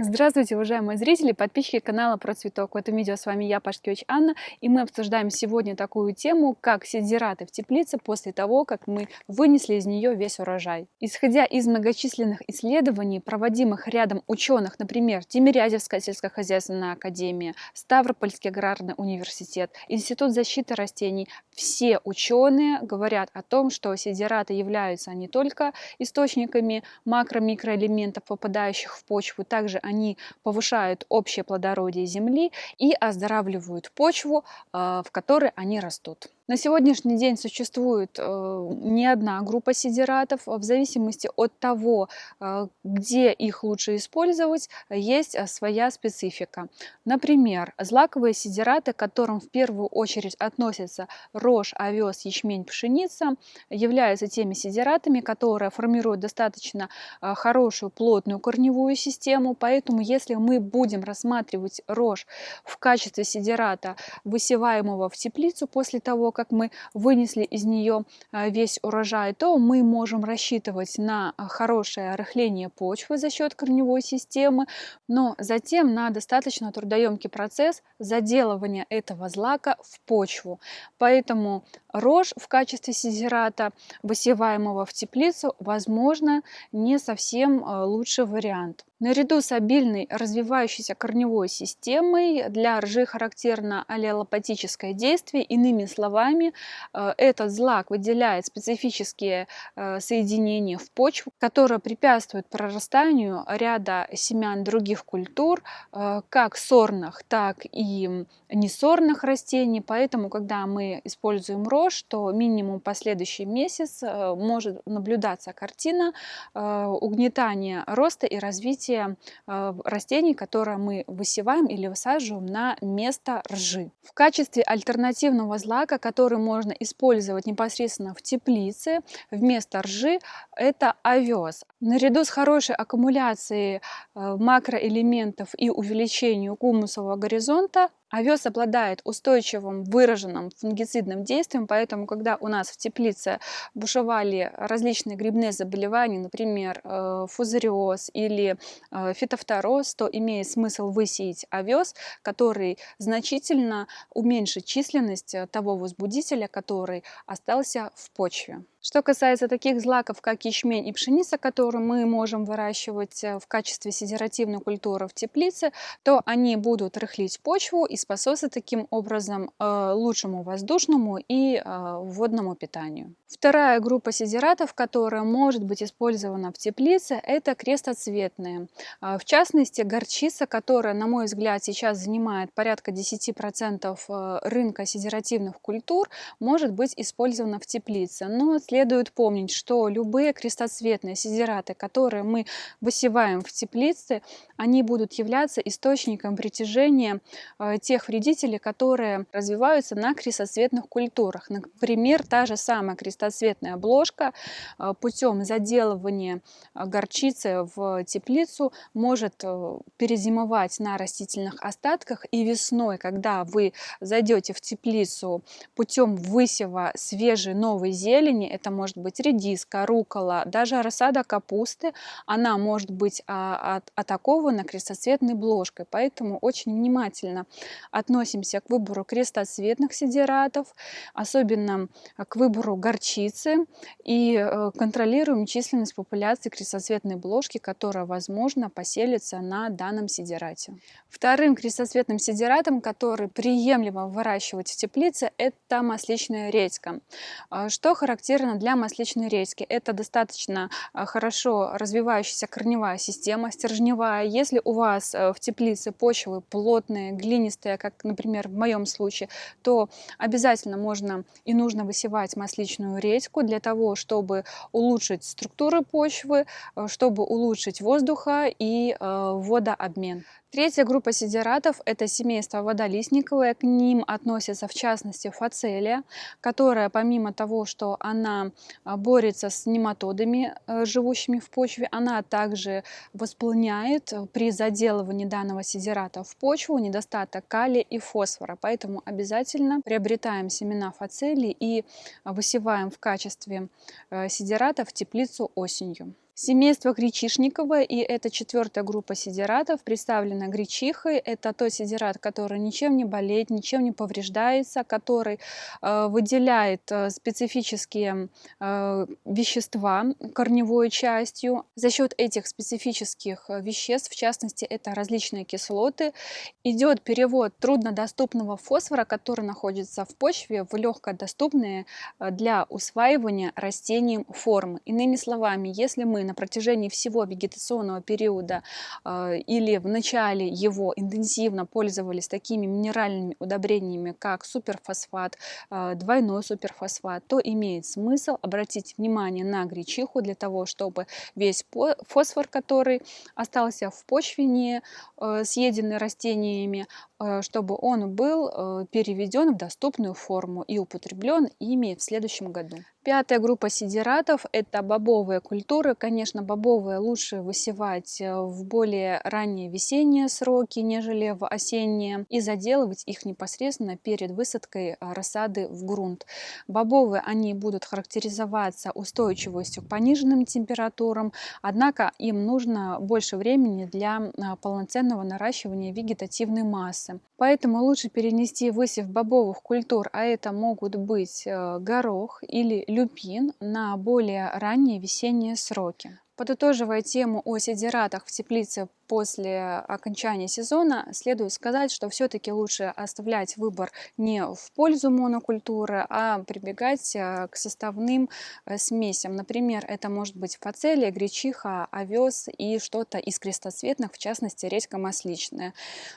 Здравствуйте, уважаемые зрители, подписчики канала про цветок. В этом видео с вами я, Пашкевич Анна, и мы обсуждаем сегодня такую тему, как сидираты в теплице после того, как мы вынесли из нее весь урожай. Исходя из многочисленных исследований, проводимых рядом ученых, например, Тимирязевская сельскохозяйственная академия, Ставропольский аграрный университет, Институт защиты растений, все ученые говорят о том, что сидираты являются не только источниками макро-микроэлементов, попадающих в почву, также они повышают общее плодородие земли и оздоравливают почву, э, в которой они растут. На сегодняшний день существует э, не одна группа сидератов. В зависимости от того, э, где их лучше использовать, есть э, своя специфика. Например, злаковые сидераты, к которым в первую очередь относятся рожь, овес, ячмень, пшеница, являются теми сидератами, которые формируют достаточно хорошую плотную корневую систему. Поэтому, если мы будем рассматривать рожь в качестве сидерата, высеваемого в теплицу после того, как мы вынесли из нее а, весь урожай, то мы можем рассчитывать на а, хорошее рыхление почвы за счет корневой системы, но затем на достаточно трудоемкий процесс заделывания этого злака в почву. Поэтому рожь в качестве сидирата, высеваемого в теплицу, возможно, не совсем а, лучший вариант. Наряду с обильной развивающейся корневой системой для ржи характерно аллелопатическое действие. Иными словами, э, этот злак выделяет специфические э, соединения в почву, которые препятствуют прорастанию ряда семян других культур, э, как сорных, так и несорных растений. Поэтому, когда мы используем рожь, то минимум последующий месяц может наблюдаться картина угнетания роста и развития развития э, растений, которые мы высеваем или высаживаем на место ржи. В качестве альтернативного злака, который можно использовать непосредственно в теплице вместо ржи, это овес. Наряду с хорошей аккумуляцией э, макроэлементов и увеличением гумусового горизонта Овес обладает устойчивым выраженным фунгицидным действием, поэтому, когда у нас в теплице бушевали различные грибные заболевания, например, э, фузариоз или э, фитофтороз, то имеет смысл высеять овес, который значительно уменьшит численность э, того возбудителя, который остался в почве. Что касается таких злаков, как ячмень и пшеница, которые мы можем выращивать в качестве сидеративной культуры в теплице, то они будут рыхлить почву и способствует таким образом э, лучшему воздушному и э, водному питанию. Вторая группа сидератов, которая может быть использована в теплице, это крестоцветные. Э, в частности, горчица, которая, на мой взгляд, сейчас занимает порядка 10% рынка сидеративных культур, может быть использована в теплице. Но следует помнить, что любые крестоцветные сидераты, которые мы высеваем в теплице, они будут являться источником притяжения тех вредителей, которые развиваются на крестоцветных культурах. Например, та же самая крестоцветная обложка э, путем заделывания э, горчицы в теплицу может э, перезимовать на растительных остатках и весной, когда вы зайдете в теплицу путем высева свежей новой зелени, это может быть редиска, рукола, даже рассада капусты, она может быть а, атакована крестоцветной бложкой. Поэтому очень внимательно относимся к выбору крестоцветных сидератов, особенно к выбору горчицы и э, контролируем численность популяции крестоцветной бложки, которая, возможно, поселится на данном сидерате. Вторым крестоцветным сидератом, который приемлемо выращивать в теплице, это масличная редька. А, что характерно для масличной редьки? Это достаточно а, хорошо развивающаяся корневая система, стержневая. Если у вас э, в теплице почвы плотные, глинистые, как, например, в моем случае, то обязательно можно и нужно высевать масличную редьку для того, чтобы улучшить структуру почвы, э, чтобы улучшить воздуха и э, водообмен. Третья группа сидератов – это семейство водолистниковое. К ним относится в частности фацелия, которая помимо того, что она а, борется с нематодами, э, живущими в почве, она также восполняет э, при заделывании данного сидерата в почву недостаток калия и фосфора. Поэтому обязательно приобретаем семена фацелии и высеваем в качестве э, сидерата в теплицу осенью. Семейство гречишниковое, и это четвертая группа сидератов, представлена гречихой. Это тот сидерат, который ничем не болеет, ничем не повреждается, который э, выделяет э, специфические э, вещества корневой частью. За счет этих специфических э, веществ, в частности, это различные кислоты, идет перевод труднодоступного фосфора, который находится в почве, в легкодоступные э, для усваивания растением формы. Иными словами, если мы на протяжении всего вегетационного периода э, или в начале его интенсивно пользовались такими минеральными удобрениями, как суперфосфат, э, двойной суперфосфат, то имеет смысл обратить внимание на гречиху для того, чтобы весь фосфор, который остался в почве, не э, съеденный растениями, чтобы он был переведен в доступную форму и употреблен ими в следующем году. Пятая группа сидератов – это бобовые культуры. Конечно, бобовые лучше высевать э, в более ранние весенние сроки, нежели в осенние, и заделывать их непосредственно перед высадкой э, рассады в грунт. Бобовые, они будут характеризоваться устойчивостью к пониженным температурам, однако им нужно больше времени для э, полноценного наращивания вегетативной массы. Поэтому лучше перенести высев бобовых культур, а это могут быть горох или люпин на более ранние весенние сроки. Подытоживая тему о сидератах в теплице после окончания сезона, следует сказать, что все-таки лучше оставлять выбор не в пользу монокультуры, а прибегать э, к составным э, смесям. Например, это может быть фацелия, гречиха, овес и что-то из крестоцветных, в частности редька масличная.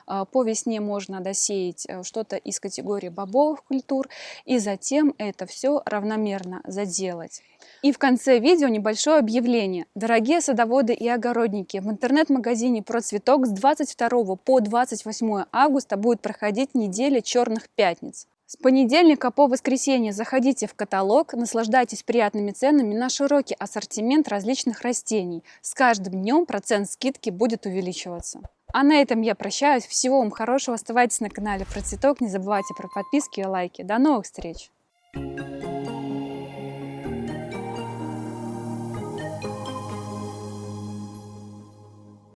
Э, по весне можно досеять что-то из категории бобовых культур и затем это все равномерно заделать. И в конце видео небольшое объявление. Садоводы и огородники, в интернет-магазине «Процветок» с 22 по 28 августа будет проходить неделя черных пятниц. С понедельника по воскресенье заходите в каталог, наслаждайтесь приятными ценами на широкий ассортимент различных растений. С каждым днем процент скидки будет увеличиваться. А на этом я прощаюсь. Всего вам хорошего. Оставайтесь на канале Процветок. Не забывайте про подписки и лайки. До новых встреч!